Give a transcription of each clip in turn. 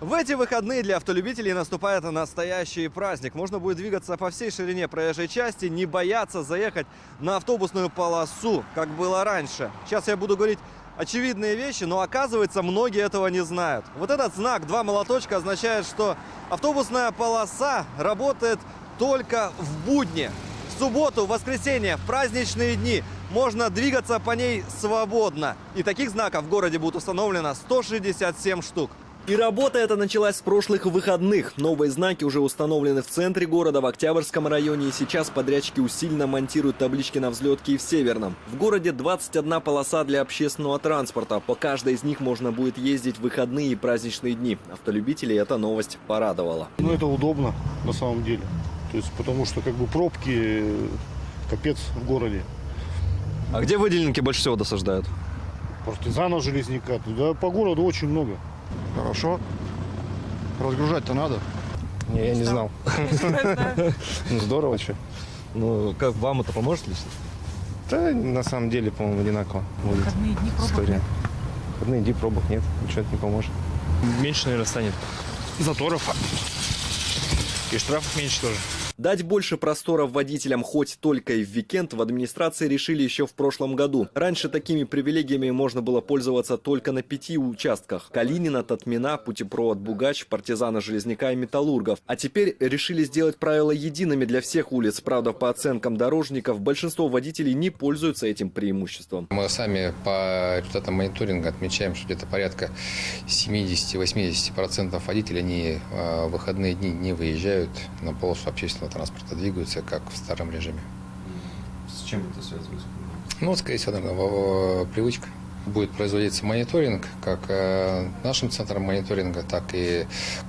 В эти выходные для автолюбителей наступает настоящий праздник. Можно будет двигаться по всей ширине проезжей части, не бояться заехать на автобусную полосу, как было раньше. Сейчас я буду говорить очевидные вещи, но оказывается, многие этого не знают. Вот этот знак «два молоточка» означает, что автобусная полоса работает только в будни. В субботу, в воскресенье, в праздничные дни можно двигаться по ней свободно. И таких знаков в городе будет установлено 167 штук. И работа эта началась с прошлых выходных. Новые знаки уже установлены в центре города, в Октябрьском районе. И сейчас подрядчики усиленно монтируют таблички на взлетке и в Северном. В городе 21 полоса для общественного транспорта. По каждой из них можно будет ездить в выходные и праздничные дни. Автолюбителей эта новость порадовала. Ну, это удобно на самом деле. То есть, потому что как бы пробки капец в городе. А где выделенки больше всего досаждают? Партизанов железняка. Туда по городу очень много. Хорошо. Разгружать-то надо. Не, я не знал. Ну, здорово, что. Ну, как вам это поможет лично? Да, на самом деле, по-моему, одинаково будет Выходные дни пробок история. нет. Выходные дни пробок нет, ничего это не поможет. Меньше, наверное, станет заторов. И штрафов меньше тоже. Дать больше просторов водителям хоть только и в уикенд в администрации решили еще в прошлом году. Раньше такими привилегиями можно было пользоваться только на пяти участках. Калинина, Татмина, Путепровод, Бугач, Партизана, Железняка и Металлургов. А теперь решили сделать правила едиными для всех улиц. Правда, по оценкам дорожников, большинство водителей не пользуются этим преимуществом. Мы сами по результатам мониторинга отмечаем, что где-то порядка 70-80% водителей они в выходные дни не выезжают на полосу общественного транспорта, двигаются как в старом режиме. С чем это связывается? Ну, скорее всего, наверное, привычка. Будет производиться мониторинг как э, нашим центром мониторинга, так и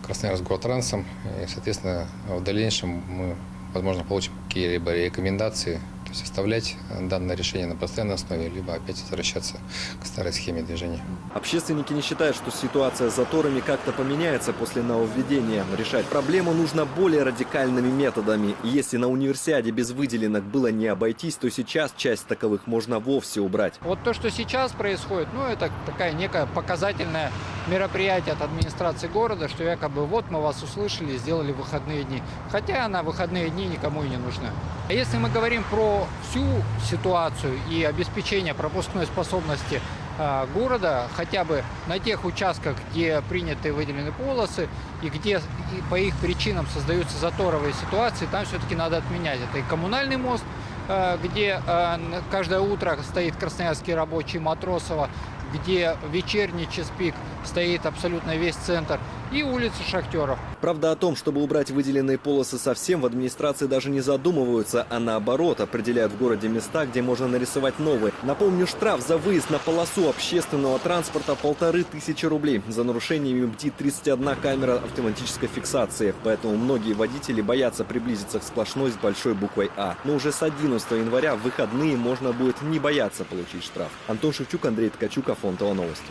Красноярск-Гортрансом. И, соответственно, в дальнейшем мы, возможно, получим какие-либо рекомендации, то есть оставлять данное решение на постоянной основе, либо опять возвращаться к старой схеме движения. Общественники не считают, что ситуация с заторами как-то поменяется после нововведения. Решать проблему нужно более радикальными методами. Если на универсиаде без выделенок было не обойтись, то сейчас часть таковых можно вовсе убрать. Вот то, что сейчас происходит, ну, это такая некое показательное мероприятие от администрации города, что якобы вот мы вас услышали, сделали выходные дни. Хотя на выходные дни никому и не нужны. А если мы говорим про всю ситуацию и обеспечение пропускной способности а, города, хотя бы на тех участках, где приняты выделены полосы, и где и по их причинам создаются заторовые ситуации, там все-таки надо отменять. Это и коммунальный мост, э, где н- каждое утро стоит красноярский рабочий Матросова, где вечерний час пик стоит абсолютно весь центр, и улица Шахтеров. Правда, о том, чтобы убрать выделенные полосы совсем, в администрации даже не задумываются, а наоборот, определяют в городе места, где можно нарисовать новые. Напомню, штраф за выезд на полосу общественного транспорта полторы тысячи рублей. За нарушениями бдит 31 камера автоматической фиксации. Поэтому многие водители боятся приблизиться к сплошной с большой буквой А. Но уже с 11 января в выходные можно будет не бояться получить штраф. Антон Шевчук, Андрей Ткачук, Афонтова новости.